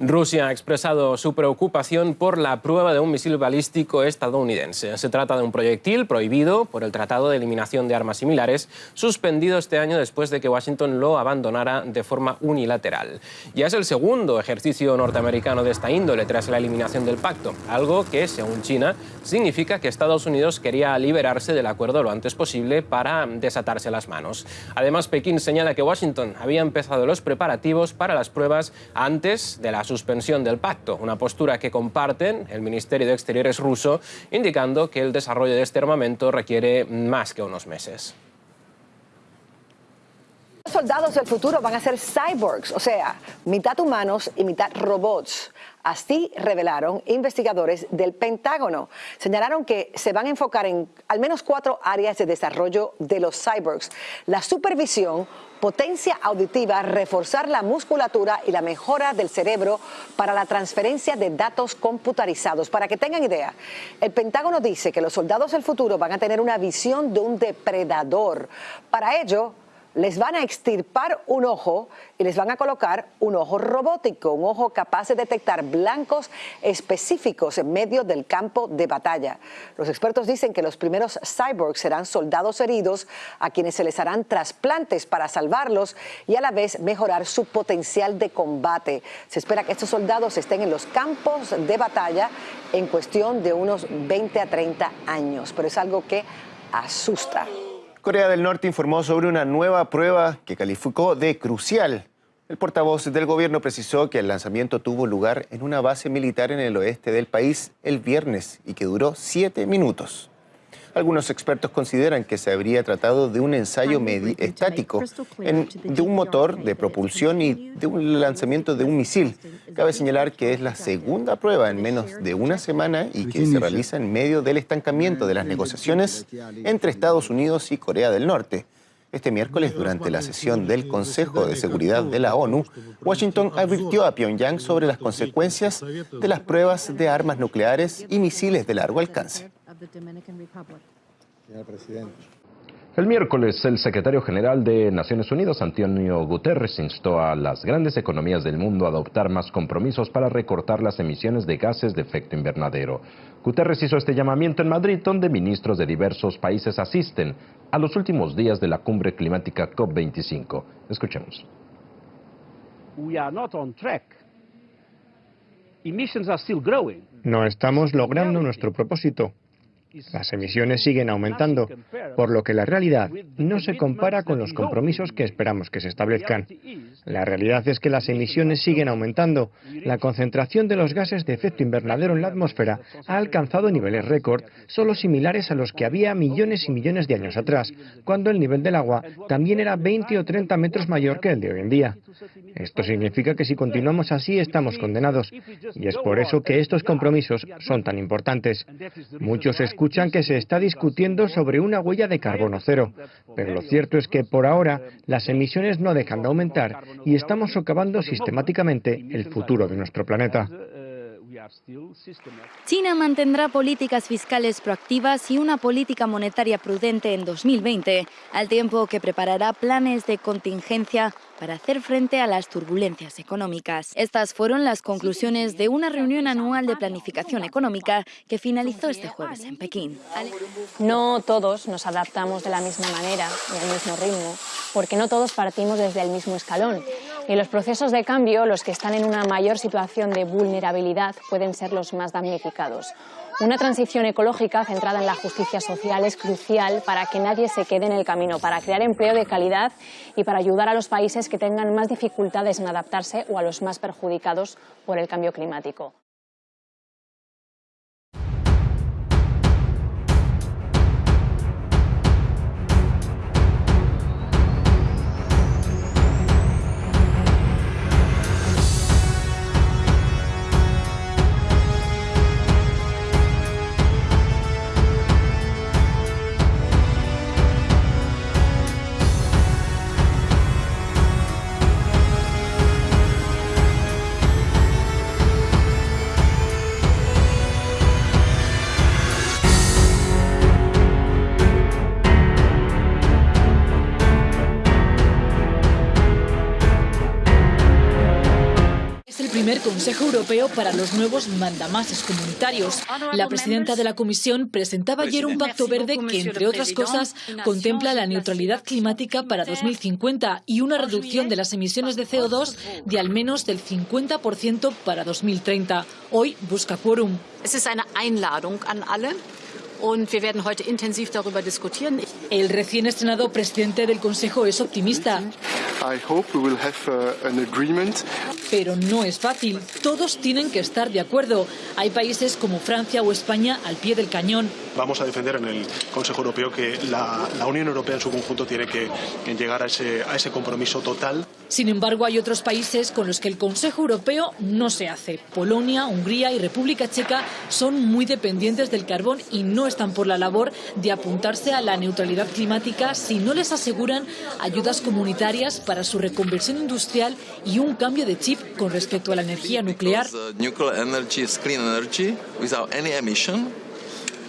Rusia ha expresado su preocupación por la prueba de un misil balístico estadounidense. Se trata de un proyectil prohibido por el Tratado de Eliminación de Armas Similares, suspendido este año después de que Washington lo abandonara de forma unilateral. Ya es el segundo ejercicio norteamericano de esta índole tras la eliminación del pacto, algo que, según China, significa que Estados Unidos quería liberarse del acuerdo lo antes posible para desatarse las manos. Además, Pekín señala que Washington había empezado los preparativos para las pruebas antes de la suspensión del pacto, una postura que comparten el Ministerio de Exteriores ruso, indicando que el desarrollo de este armamento requiere más que unos meses. Los soldados del futuro van a ser cyborgs, o sea, mitad humanos y mitad robots. Así revelaron investigadores del Pentágono. Señalaron que se van a enfocar en al menos cuatro áreas de desarrollo de los cyborgs. La supervisión, potencia auditiva, reforzar la musculatura y la mejora del cerebro para la transferencia de datos computarizados. Para que tengan idea, el Pentágono dice que los soldados del futuro van a tener una visión de un depredador. Para ello, les van a extirpar un ojo y les van a colocar un ojo robótico, un ojo capaz de detectar blancos específicos en medio del campo de batalla. Los expertos dicen que los primeros cyborgs serán soldados heridos a quienes se les harán trasplantes para salvarlos y a la vez mejorar su potencial de combate. Se espera que estos soldados estén en los campos de batalla en cuestión de unos 20 a 30 años, pero es algo que asusta. Corea del Norte informó sobre una nueva prueba que calificó de crucial. El portavoz del gobierno precisó que el lanzamiento tuvo lugar en una base militar en el oeste del país el viernes y que duró siete minutos. Algunos expertos consideran que se habría tratado de un ensayo estático de un motor de propulsión y de un lanzamiento de un misil. Cabe señalar que es la segunda prueba en menos de una semana y que se realiza en medio del estancamiento de las negociaciones entre Estados Unidos y Corea del Norte. Este miércoles, durante la sesión del Consejo de Seguridad de la ONU, Washington advirtió a Pyongyang sobre las consecuencias de las pruebas de armas nucleares y misiles de largo alcance. El miércoles, el secretario general de Naciones Unidas, Antonio Guterres, instó a las grandes economías del mundo a adoptar más compromisos para recortar las emisiones de gases de efecto invernadero. Guterres hizo este llamamiento en Madrid, donde ministros de diversos países asisten a los últimos días de la cumbre climática COP25. Escuchemos. No estamos logrando nuestro propósito. Las emisiones siguen aumentando, por lo que la realidad no se compara con los compromisos que esperamos que se establezcan. La realidad es que las emisiones siguen aumentando. La concentración de los gases de efecto invernadero en la atmósfera ha alcanzado niveles récord, solo similares a los que había millones y millones de años atrás, cuando el nivel del agua también era 20 o 30 metros mayor que el de hoy en día. Esto significa que si continuamos así estamos condenados, y es por eso que estos compromisos son tan importantes. Muchos que se está discutiendo sobre una huella de carbono cero, pero lo cierto es que por ahora las emisiones no dejan de aumentar y estamos socavando sistemáticamente el futuro de nuestro planeta. China mantendrá políticas fiscales proactivas y una política monetaria prudente en 2020, al tiempo que preparará planes de contingencia para hacer frente a las turbulencias económicas. Estas fueron las conclusiones de una reunión anual de planificación económica que finalizó este jueves en Pekín. No todos nos adaptamos de la misma manera y al mismo ritmo, porque no todos partimos desde el mismo escalón. Y los procesos de cambio, los que están en una mayor situación de vulnerabilidad, pueden ser los más damnificados. Una transición ecológica centrada en la justicia social es crucial para que nadie se quede en el camino, para crear empleo de calidad y para ayudar a los países que tengan más dificultades en adaptarse o a los más perjudicados por el cambio climático. Primer Consejo Europeo para los nuevos mandamases comunitarios. La presidenta de la Comisión presentaba ayer un pacto verde que, entre otras cosas, contempla la neutralidad climática para 2050 y una reducción de las emisiones de CO2 de al menos del 50% para 2030. Hoy busca quórum. El recién estrenado presidente del Consejo es optimista. Uh, Pero no es fácil. Todos tienen que estar de acuerdo. Hay países como Francia o España al pie del cañón. Vamos a defender en el Consejo Europeo que la, Unión Europea en su conjunto tiene que, llegar a ese, a ese compromiso total. Sin embargo, hay otros países con los que el Consejo Europeo no se hace. Polonia, Hungría y República Checa son muy dependientes del carbón y no están por la labor de apuntarse a la neutralidad climática si no les aseguran ayudas comunitarias para su reconversión industrial y un cambio de chip con respecto a la energía nuclear.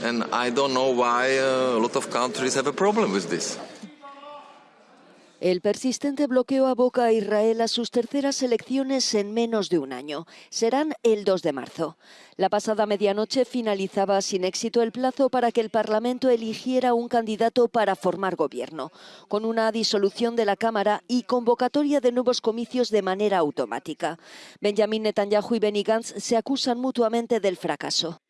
and I don't know why uh, a lot of countries have a problem with this. El persistente bloqueo aboca a Israel a sus terceras elecciones en menos de un año. Serán el 2 de marzo. La pasada medianoche finalizaba sin éxito el plazo para que el Parlamento eligiera un candidato para formar gobierno, con una disolución de la Cámara y convocatoria de nuevos comicios de manera automática. Benjamin Netanyahu y Benny Gantz se acusan mutuamente del fracaso.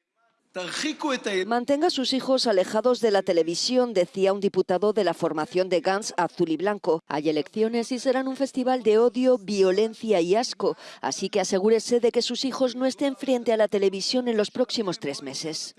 Mantenga a sus hijos alejados de la televisión, decía un diputado de la formación de Gans Azul y Blanco. Hay elecciones y serán un festival de odio, violencia y asco, así que asegúrese de que sus hijos no estén frente a la televisión en los próximos tres meses.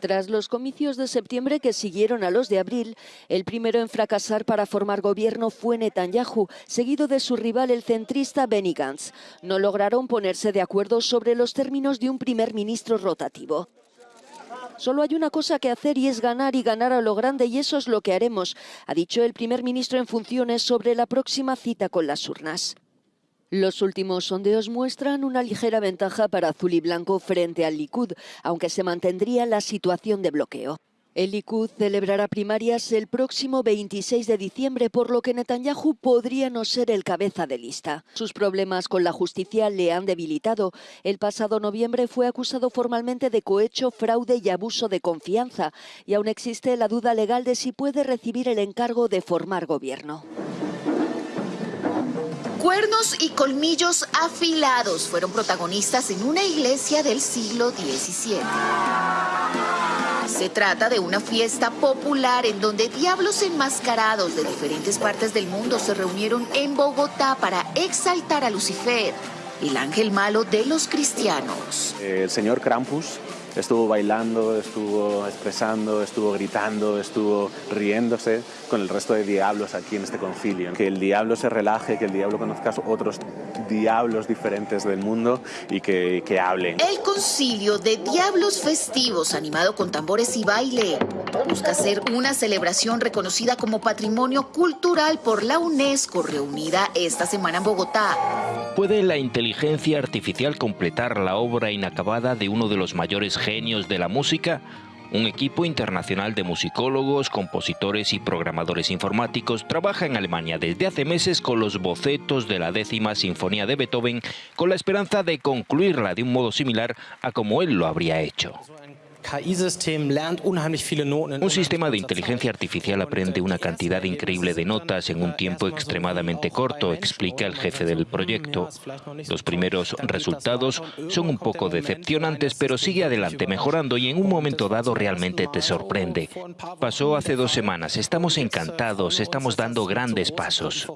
Tras los comicios de septiembre que siguieron a los de abril, el primero en fracasar para formar gobierno fue Netanyahu, seguido de su rival el centrista Benny Gantz. No lograron ponerse de acuerdo sobre los términos de un primer ministro rotativo. Solo hay una cosa que hacer y es ganar y ganar a lo grande y eso es lo que haremos, ha dicho el primer ministro en funciones sobre la próxima cita con las urnas. Los últimos sondeos muestran una ligera ventaja para Azul y Blanco frente al Likud, aunque se mantendría la situación de bloqueo. El Likud celebrará primarias el próximo 26 de diciembre, por lo que Netanyahu podría no ser el cabeza de lista. Sus problemas con la justicia le han debilitado. El pasado noviembre fue acusado formalmente de cohecho, fraude y abuso de confianza, y aún existe la duda legal de si puede recibir el encargo de formar gobierno. Cuernos y colmillos afilados fueron protagonistas en una iglesia del siglo XVII. Se trata de una fiesta popular en donde diablos enmascarados de diferentes partes del mundo se reunieron en Bogotá para exaltar a Lucifer, el ángel malo de los cristianos. El señor Krampus estuvo bailando, estuvo expresando, estuvo gritando, estuvo riéndose con el resto de diablos aquí en este concilio. Que el diablo se relaje, que el diablo conozca otros diablos diferentes del mundo y que, que hablen. El concilio de diablos festivos, animado con tambores y baile, busca ser una celebración reconocida como patrimonio cultural por la UNESCO, reunida esta semana en Bogotá. ¿Puede la inteligencia artificial completar la obra inacabada de uno de los mayores genios de la música, un equipo internacional de musicólogos, compositores y programadores informáticos trabaja en Alemania desde hace meses con los bocetos de la décima sinfonía de Beethoven con la esperanza de concluirla de un modo similar a como él lo habría hecho. Un sistema de inteligencia artificial aprende una cantidad increíble de notas en un tiempo extremadamente corto, explica el jefe del proyecto. Los primeros resultados son un poco decepcionantes, pero sigue adelante mejorando y en un momento dado realmente te sorprende. Pasó hace dos semanas, estamos encantados, estamos dando grandes pasos.